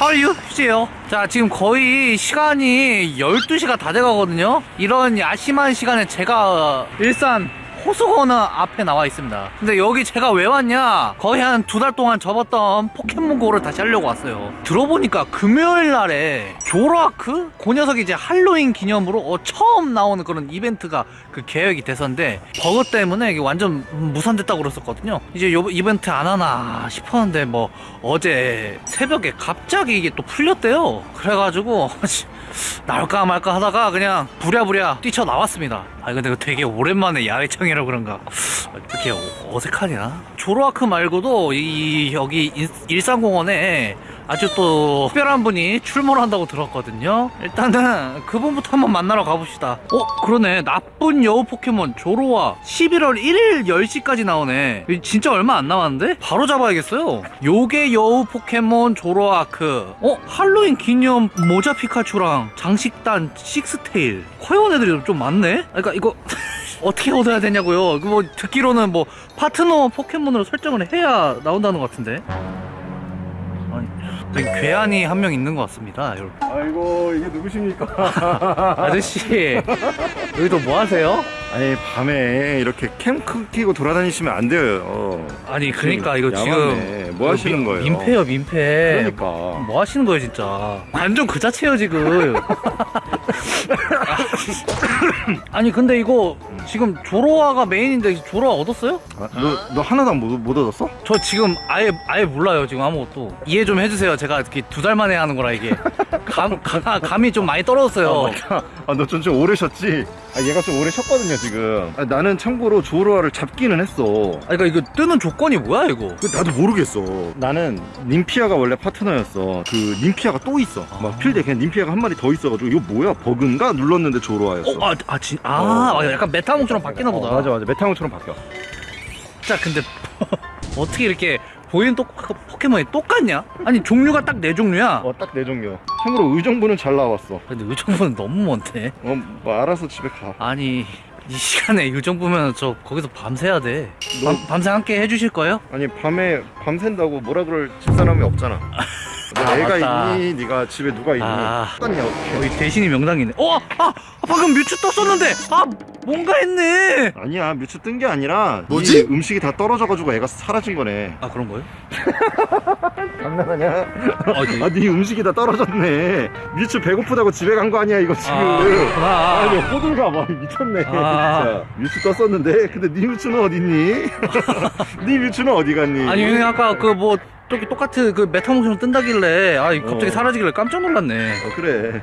하유 휴지예요. 자 지금 거의 시간이 12시가 다 돼가거든요. 이런 야심한 시간에 제가 일산 호수공원 앞에 나와 있습니다. 근데 여기 제가 왜 왔냐? 거의 한 두 달 동안 접었던 포켓몬고를 다시 하려고 왔어요. 들어보니까 금요일 날에 조로아크? 그 녀석이 이제 할로윈 기념으로 어, 처음 나오는 그런 이벤트가 그 계획이 돼서인데 버그 때문에 이게 완전 무산됐다고 그랬었거든요. 이제 요 이벤트 안 하나 싶었는데 뭐 어제 새벽에 갑자기 이게 또 풀렸대요. 그래가지고 나올까 말까 하다가 그냥 부랴부랴 뛰쳐나왔습니다. 아 근데 되게 오랜만에 야외 청이 라 그런가 이렇게 어색하냐? 조로아크 말고도 이 여기 일- 일산공원에 아주 또 특별한 분이 출몰한다고 들었거든요. 일단은 그분부터 한번 만나러 가봅시다. 어 그러네. 나쁜 여우 포켓몬 조로와 11월 1일 10시까지 나오네. 진짜 얼마 안 남았는데? 바로 잡아야겠어요. 요게 여우 포켓몬 조로아크. 어 할로윈 기념 모자 피카츄랑 장식단 식스테일. 커요원 애들이. 좀 많네? 그러니까 이거 어떻게 얻어야 되냐고요 이거 뭐 듣기로는 뭐 파트너 포켓몬으로 설정을 해야 나온다는 것 같은데 아니 괴한이 한 명 있는 것 같습니다 여러분 아이고 이게 누구십니까? 아저씨 여기도 뭐 하세요? 아니 밤에 이렇게 캠프 끼고 돌아다니시면 안 돼요. 아니 그러니까 이거 야만네. 지금 뭐 하시는 민- 거예요? 민폐요 민폐 그러니까. 뭐 하시는 거예요 진짜 완전 그 자체예요 지금 아니 근데 이거 지금 조로아가 메인인데 조로아 얻었어요? 아, 너, 너 하나도 못, 못 얻었어? 저 지금 아예 아예 몰라요 지금 아무것도 이해 좀 해주세요 제가 이렇게 두 달 만에 하는 거라 이게 감, 가, 감이 좀 많이 떨어졌어요 아, 너 좀 좀 오래 쉬었지? 아, 얘가 좀 오래 쉬었거든요, 지금. 아, 나는 참고로 조로아를 잡기는 했어. 아니 그러니까 이거 뜨는 조건이 뭐야 이거 그 나도 모르겠어. 나는 님피아가 원래 파트너였어. 그 님피아가 또 있어. 막 필드에 그냥 님피아가 한 마리 더 있어가지고 이거 뭐야 버그인가 눌렀 는데 조로아였어. 어, 아, 아, 진, 아, 어. 아, 약간 메타몽처럼 바뀌나 보다. 어, 맞아 맞아 메타몽처럼 바뀌어. 진짜 근데 어떻게 이렇게 보이는 또 포켓몬이 똑같냐? 아니 종류가 딱 네 종류야. 어 딱 네 종류. 참고로 의정부는 잘 나왔어. 근데 의정부는 너무 먼데. 어, 뭐 알아서 집에 가. 아니 이 시간에 의정부면 저 거기서 밤새야 돼. 너- 밤, 밤새 함께 해주실 거예요? 아니 밤에 밤샌다고 뭐라 그럴 집사람이 없잖아. 너 아, 애가 맞다. 있니? 네가 집에 누가 있니? 아. 똑같냐 어떻게? 여기 대신이 명당이네. 어, 아, 아, 방금 뮤츠 떴었는데, 아, 뭔가 했네. 아니야 뮤츠 뜬 게 아니라 뭐지? 이 음식이 다 떨어져가지고 애가 사라진 거네. 아 그런 거요? 장난하냐? 아, 네. 아, 네 음식이 다 떨어졌네. 뮤츠 배고프다고 집에 간 거 아니야 이거 지금. 아. 아니 호들가 봐 미쳤네 아. 진짜 뮤츠 떴었는데 근데 네 뮤츠는 어딨니? 네 뮤츠는 어디 갔니? 아니 형님 아까 그뭐 저기 똑같은 그 메타몽처럼 뜬다길래 아 갑자기 어. 사라지길래 깜짝 놀랐네. 어 그래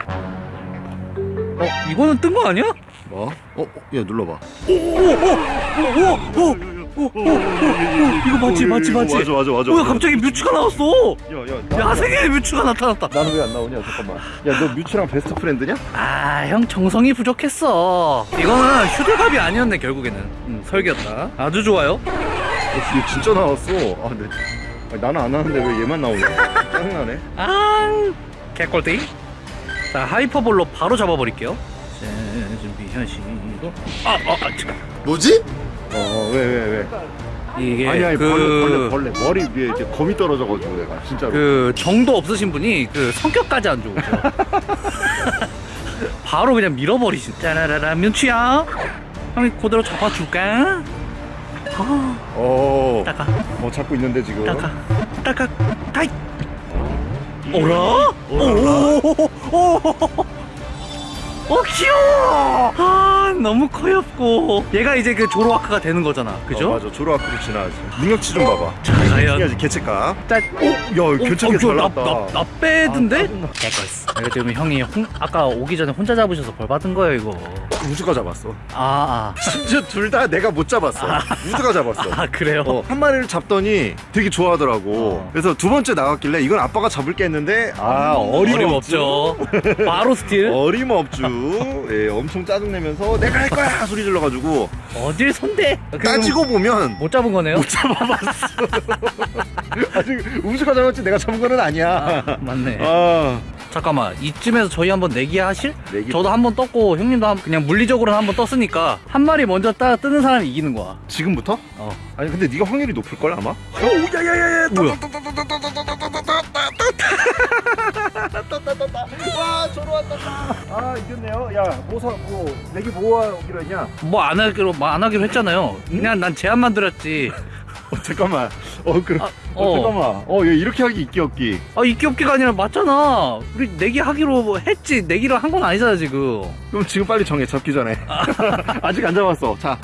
어 이거는 뜬 거 아니야? 뭐? 어? 어? 야 눌러봐 오오오오오 오 이거 맞지 맞지 맞지. 맞아 맞아 맞아 뭐야 갑자기 뮤츠가 나왔어. 야야 야생의 뮤츠가 나타났다. 나는 왜 안 나오냐 잠깐만 야 너 뮤츠랑 best friend냐? 아 형 정성이 부족했어. 이거는 휴대갑이 아니었네 결국에는. 음, 설계였다. 아주 좋아요. 어, 얘 진짜 나왔어 아 근데 아니, 나는 안 하는데 왜 얘만 나오냐 짜증나네 아 개꿀띠. 자 하이퍼볼로 바로 잡아버릴게요. 자, 준비하시고. 아아 아, 참. 뭐지? 어 왜 왜 왜, 이게 아니 아니 그... 벌레 벌레 벌레 머리 위에 이제 검이 떨어져가지고 내가 진짜로 그 정도 없으신 분이 그 성격까지 안 좋으죠. 바로 그냥 밀어버리신. 짜라라라 뮤츠야. 형이 그대로 잡아줄까? 아, 어, 따가, 어 잡고 있는데 지금 따가, 따가, 타이. 오라? 오오오오. 어 귀여워. 아 너무 커엽고. 얘가 이제 그 조로아크가 되는 거잖아. 그죠? 어, 맞아 조로아크로 지나야지 능력치 좀 봐봐 자, 과연. 해야지 개체값 짜. 오. 야 개체값 잘 나왔다 나, 나 빼던데? 아, 짜증나. 이거 지금 형이 홍, 아까 오기 전에 혼자 잡으셔서 벌 받은 거예요 이거. 우주가 잡았어 아, 심지어 둘 다 내가 못 잡았어 우주가 잡았어 아, 아 그래요? 어, 한 마리를 잡더니 되게 좋아하더라고 어. 그래서 두 번째 나갔길래 이건 아빠가 잡을게 했는데 아 어림없죠 어림없죠. 바로 스틸. 어림없죠 예, 엄청 짜증내면서 내가 할 거야 소리 질러가지고 어딜 손대? 따지고 보면 못 잡은 거네요? 아직 우주가 잡았지 내가 잡은 거는 아니야 맞네. 아 잠깐만 이쯤에서 저희 한번 내기 하실? 내기 저도 한번 떴고 형님도 한, 그냥 물리적으로 한번 떴으니까 한 마리 먼저 따 뜨는 사람이 이기는 거야 지금부터? 어 아니 근데 네가 확률이 높을 걸 아마? 오야야야야 와 저로 왔다 아 이겼네요 야 모사 뭐 내기 뭐 하기로 했냐 뭐 안 하기로 뭐 안 하기로 했잖아요 그냥 난 제안만 드렸지 어, 잠깐만 어, 그, 아, 어, 어. 잠깐만. 어, 얘 이렇게 하기 있기 없기. 아 있기 없기가 아니라 맞잖아. 우리 내기 하기로 했지. 내기를 한 건 아니잖아 지금. 그럼 지금 빨리 정해. 잡기 전에. 아직 안 잡았어. 자,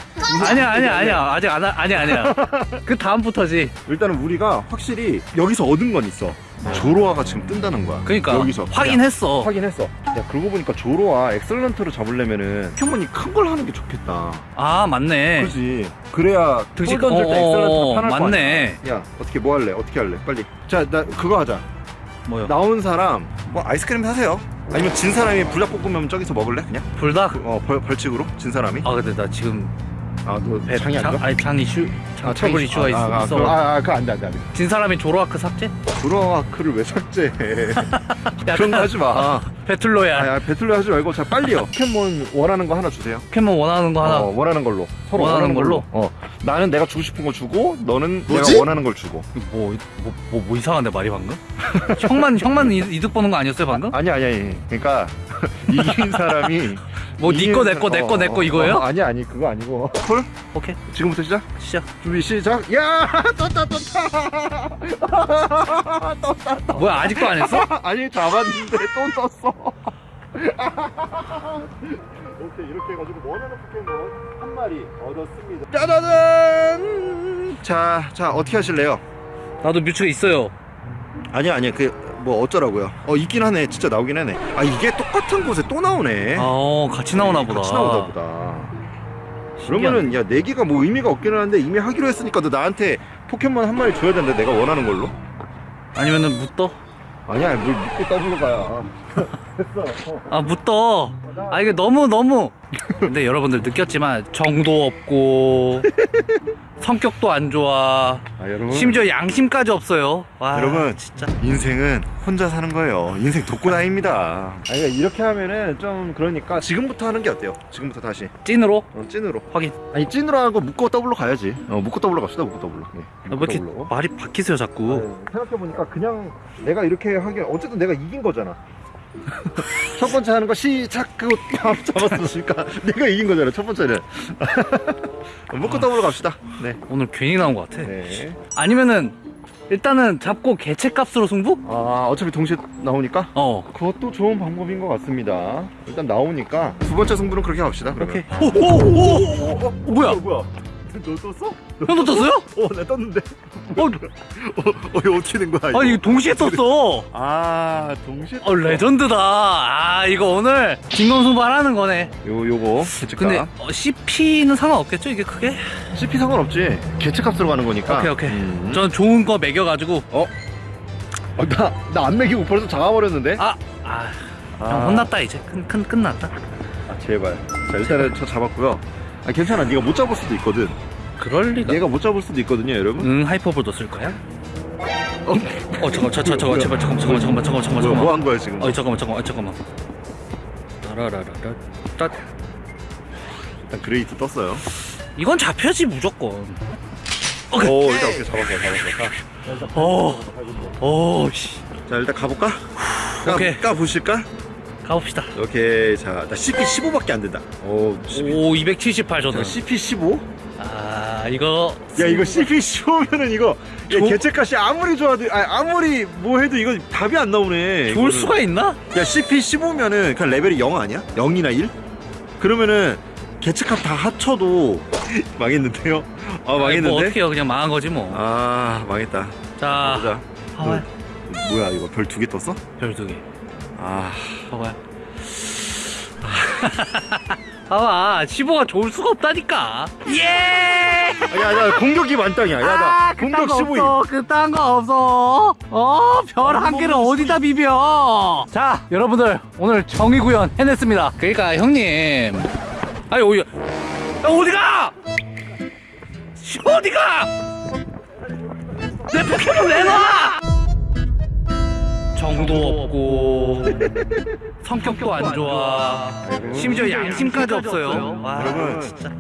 아니야 아니야 아니야 아직 안 하- 아니야 아니야. 그 다음부터지. 일단은 우리가 확실히 여기서 얻은 건 있어. 조로아가 지금 뜬다는 거야. 그러니까 여기서 확인했어. 야, 확인했어. 야, 그러고 보니까 조로아 excellent로 잡으려면은 포켓몬이 큰 걸 하는 게 좋겠다. 아 맞네. 그렇지. 그래야 볼 던질 때 어, excellent가 편할 거 맞네. 야, 어떻게 뭐 할래? 어떻게 할래? 빨리. 자, 나 그거 하자. 뭐요? 나온 사람 뭐 아이스크림 사세요. 아니면 진 사람이 불닭볶음면 저기서 먹을래? 그냥? 불닭. 어, 벌, 벌칙으로 진 사람이? 아 근데 나 지금 아, 너 배 장이 안 장, 가? 아니 장이 슈 장, 아, 트러블 장이- 이슈가 있, 아, 아, 있어. 그거- 아, 아, 그거 안 돼, 안 돼, 안 돼. 진 사람이 조로아크 삭제? 조로아크를 왜 삭제해? 야, 그런 거 하지 마. 배틀로야. 아, 야, 배틀로 하지 말고 자 빨리요. 포켓몬 원하는 거 하나 주세요. 포켓몬 원하는 거 하나. 어, 원하는 걸로. 서로 원하는 원하는, 걸로. 걸로? 어, 나는 내가 주고 싶은 거 주고, 너는 뭐지? 내가 원하는 걸 주고. 뭐, 뭐, 뭐, 뭐 이상한데 말이 방금? 형만 형만 이- 이득 보는 거 아니었어요 방금? 아니 아니 아니. 그러니까 이긴 사람이 뭐니 이긴 거 내거 사람- 내거 내거 어, 이거예요? 어, 아니 아니 그거 아니고. 콜? 오케이 지금부터 시작. 시작. 준비 시작. 야 떴다 떴다. 뭐야 아직도 안 했어? 아니 잡았는데 또 떴어. 오케이 이렇게 해가지고 원하는 포켓몬 한 마리 얻었습니다. 짜자잔. 자, 자 어떻게 하실래요? 나도 뮤츠가 있어요. 아니야 아니야 그 뭐 어쩌라고요? 어 있긴 하네 진짜 나오긴 하네. 아 이게 똑같은 곳에 또 나오네. 어 같이 나오나 보다. 같이 나오다 보다. 그러면은 야 내기가 뭐 의미가 없기는 한데 이미 하기로 했으니까 너 나한테 포켓몬 한 마리 줘야 되는데 내가 원하는 걸로? 아니면은 묻더? 아니야 묻고 더블로 가야. 됐어. 어. 아 묻더. 아 이게 너무 너무. 근데 여러분들 느꼈지만 정도 없고 성격도 안 좋아. 아 여러분 심지어 양심까지 없어요. 와 여러분. 진짜. 인생은 혼자 사는 거예요. 인생 돕고 다닙니다. 아니 그러니까 이렇게 하면은 좀 그러니까 지금부터 하는 게 어때요? 지금부터 다시 찐으로 어, 찐으로. 확인. 아니 찐으로 하고 묻고 더블로 가야지. 어 묻고 더블로 갑시다. 묻고 더블로. 네, 아, 왜 이렇게 더블로. 말이 바뀌세요 자꾸? 생각해 보니까 그냥 내가 이렇게 하기 어쨌든 내가 이긴 거잖아. 첫 번째 하는 거 시작 그거 잡았으니까 내가 이긴 거잖아 첫 번째는 묻고 더블로 갑시다 네. 오늘 괜히 나온 것 같아. 네. 아니면은 일단은 잡고 개체값으로 승부? 아 어차피 동시에 나오니까 어. 그것도 좋은 방법인 것 같습니다 일단 나오니까 두 번째 승부는 그렇게 갑시다 그러면 오케이. 오오오. 어, 뭐야? 어, 뭐야 너 떴어? 형도 떴어요? 어 나 떴는데 어, 어, 어 이거 어떻게 된 거야 이거 아니 이거 동시에 떴어. 아 동시에 어 레전드다. 아 이거 오늘 진검승부하라는 거네. 요 요거 개체값 근데 어, CP는 상관없겠죠 이게 크게? CP 상관없지 개체값으로 가는 거니까 오케이 오케이. 음. 전 좋은 거 매겨가지고. 어? 아, 나, 나안 먹이고 벌써 잡아버렸는데? 아, 아, 아. 형 혼났다 이제. 큰, 큰 끝났다. 아, 제발. 자, 일단은 저 잡았고요. 아, 괜찮아. 네가 못 잡을 수도 있거든. 그럴 리가. 얘가 못 잡을 수도 있거든요, 여러분. 응 하이퍼볼도 쓸 거야? 어, 어 잠깐 저, 저, 잠깐 제발 잠깐 잠깐 잠깐 잠깐 잠깐 뭐야, 잠깐. 뭐한 거야, 지금? 어 잠깐만 잠깐만 어, 잠깐만. 따라라라라. 따. 일단 Great 떴어요. 이건 잡혀지 무조건. 오, 일단 오케이, 잡았어, 잡았어. 어. 어 씨. 자, 일단 가볼까? 까, 오케이. 까 보실까? 가봅시다. 오케이, 자, 나 CP 15밖에 안 된다. 오, 12. 오278 자, 저는. CP 15? 아 이거. 야, 이거 CP 15면은 이거, 야, 조- 개체값이 아무리 좋아도, 아, 아무리 뭐 해도 이거 답이 안 나오네. 좋을 이거는. 수가 있나? 야 CP 15면은 그냥 레벨이 0 아니야? 0이나 1? 그러면은 개체값 다 합쳐도 망했는데요? 아뭐 망했는데? 어떻게 해요 그냥 망한 거지 뭐. 아 망했다 자. 보자 봐봐요. 뭐야 이거 별 두 개 떴어? 별 두 개. 아 봐봐요. 봐봐 15가 좋을 수가 없다니까. 예. 야야 공격이 만땅이야 야나 공격 15임 아, 없어. 그딴 거 없어. 어, 별 한 개를 어디다 비벼? 자, 여러분들 오늘 정의 구현 해냈습니다. 그러니까 형님, 아니 어디, 야, 어디가? 씨, 어디가? 내 포켓몬 내놔! 정도 없고 성격도 안 좋아. 심지어 양심까지 없어요. 와, 여러분. 진짜.